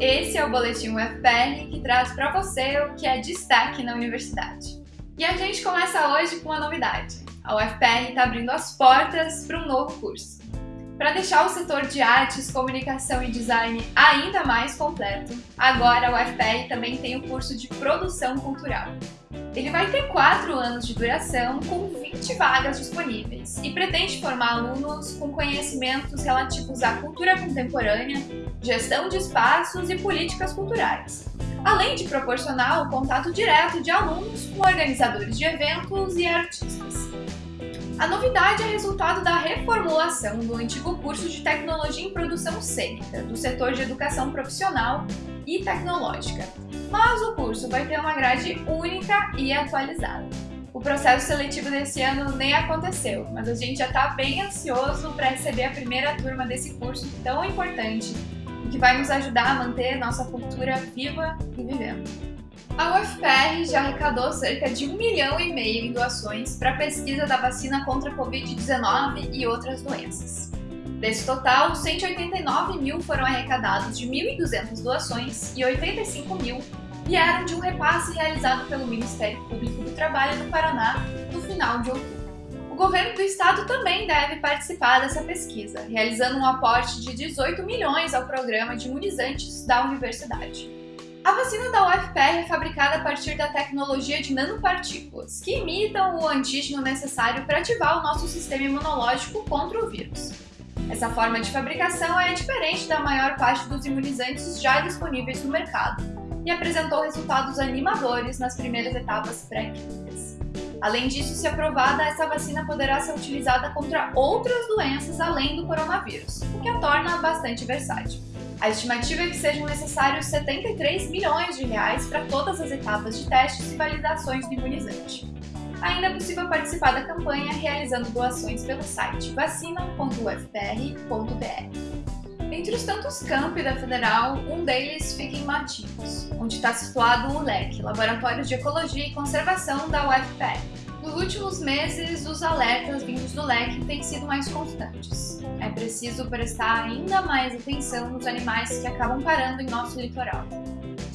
Esse é o Boletim UFPR que traz para você o que é destaque na universidade. E a gente começa hoje com uma novidade. A UFPR está abrindo as portas para um novo curso. Para deixar o setor de artes, comunicação e design ainda mais completo, agora a UFPR também tem o curso de produção cultural. Ele vai ter 4 anos de duração, com 20 vagas disponíveis, e pretende formar alunos com conhecimentos relativos à cultura contemporânea, gestão de espaços e políticas culturais, além de proporcionar o contato direto de alunos com organizadores de eventos e artistas. A novidade é resultado da reformulação do antigo curso de Tecnologia em Produção Cênica, do setor de Educação Profissional e Tecnológica, mas o curso vai ter uma grade única e atualizada. O processo seletivo desse ano nem aconteceu, mas a gente já está bem ansioso para receber a primeira turma desse curso tão importante e que vai nos ajudar a manter nossa cultura viva e vivendo. A UFPR já arrecadou cerca de um milhão e meio em doações para a pesquisa da vacina contra a Covid-19 e outras doenças. Desse total, 189 mil foram arrecadados de 1.200 doações e 85 mil vieram de um repasse realizado pelo Ministério Público do Trabalho do Paraná no final de outubro. O governo do estado também deve participar dessa pesquisa, realizando um aporte de 18 milhões ao programa de imunizantes da universidade. A vacina da UFPR é fabricada a partir da tecnologia de nanopartículas, que imitam o antígeno necessário para ativar o nosso sistema imunológico contra o vírus. Essa forma de fabricação é diferente da maior parte dos imunizantes já disponíveis no mercado e apresentou resultados animadores nas primeiras etapas pré-clínicas. Além disso, se aprovada, essa vacina poderá ser utilizada contra outras doenças além do coronavírus, o que a torna bastante versátil. A estimativa é que sejam necessários 73 milhões de reais para todas as etapas de testes e validações do imunizante. Ainda é possível participar da campanha realizando doações pelo site vacina.ufpr.br. Entre os tantos campi da Federal, um deles fica em Matinhos, onde está situado o LEC, Laboratório de Ecologia e Conservação da UFPR. Nos últimos meses, os alertas vindos do leque têm sido mais constantes. É preciso prestar ainda mais atenção nos animais que acabam parando em nosso litoral.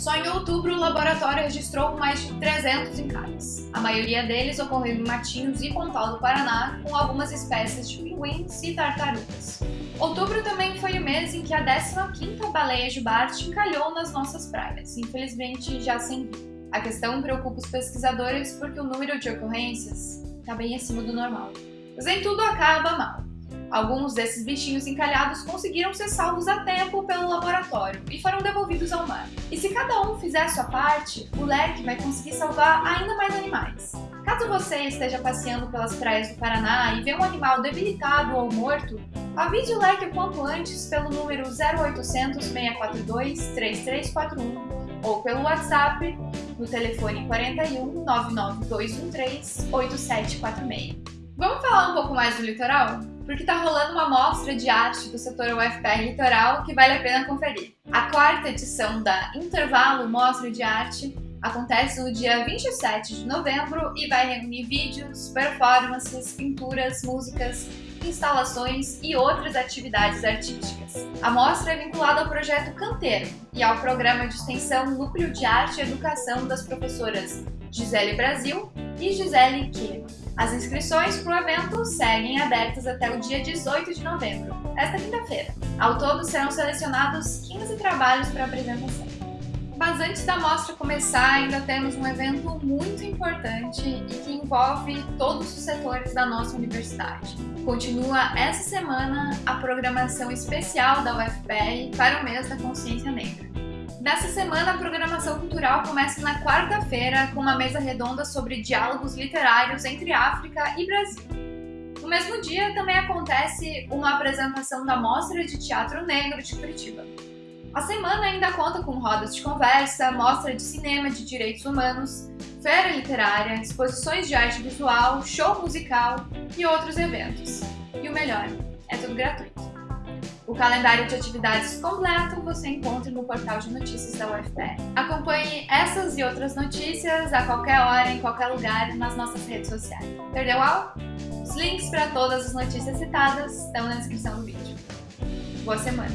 Só em outubro, o laboratório registrou mais de 300 encarnes. A maioria deles ocorreu em Matinhos e Pontal do Paraná, com algumas espécies de pinguins e tartarugas. Outubro também foi o mês em que a 15ª baleia jubarte encalhou nas nossas praias, infelizmente já sem vida. A questão preocupa os pesquisadores porque o número de ocorrências está bem acima do normal. Mas nem tudo acaba mal. Alguns desses bichinhos encalhados conseguiram ser salvos a tempo pelo laboratório e foram devolvidos ao mar. E se cada um fizer sua parte, o leque vai conseguir salvar ainda mais animais. Caso você esteja passeando pelas praias do Paraná e vê um animal debilitado ou morto, avise o leque o quanto antes pelo número 0800 642 3341 ou pelo WhatsApp no telefone 41 99213 8746. Vamos falar um pouco mais do litoral? Porque está rolando uma mostra de arte do setor UFPR Litoral que vale a pena conferir. A quarta edição da Intervalo Mostra de Arte acontece no dia 27 de novembro e vai reunir vídeos, performances, pinturas, músicas, instalações e outras atividades artísticas. A mostra é vinculada ao projeto Canteiro e ao programa de extensão Núcleo de Arte e Educação das professoras Gisele Brasil e Gisele Kirma. As inscrições para o evento seguem abertas até o dia 18 de novembro, esta quinta-feira. Ao todo serão selecionados 15 trabalhos para apresentação. Mas antes da mostra começar, ainda temos um evento muito importante e que envolve todos os setores da nossa universidade. Continua essa semana a programação especial da UFPR para o mês da consciência negra. Nessa semana, a programação cultural começa na quarta-feira com uma mesa redonda sobre diálogos literários entre África e Brasil. No mesmo dia, também acontece uma apresentação da Mostra de Teatro Negro de Curitiba. A semana ainda conta com rodas de conversa, mostra de cinema de direitos humanos, feira literária, exposições de arte visual, show musical e outros eventos. E o melhor, é tudo gratuito. O calendário de atividades completo você encontra no portal de notícias da UFPR. Acompanhe essas e outras notícias a qualquer hora, em qualquer lugar, nas nossas redes sociais. Perdeu algo? Os links para todas as notícias citadas estão na descrição do vídeo. Boa semana!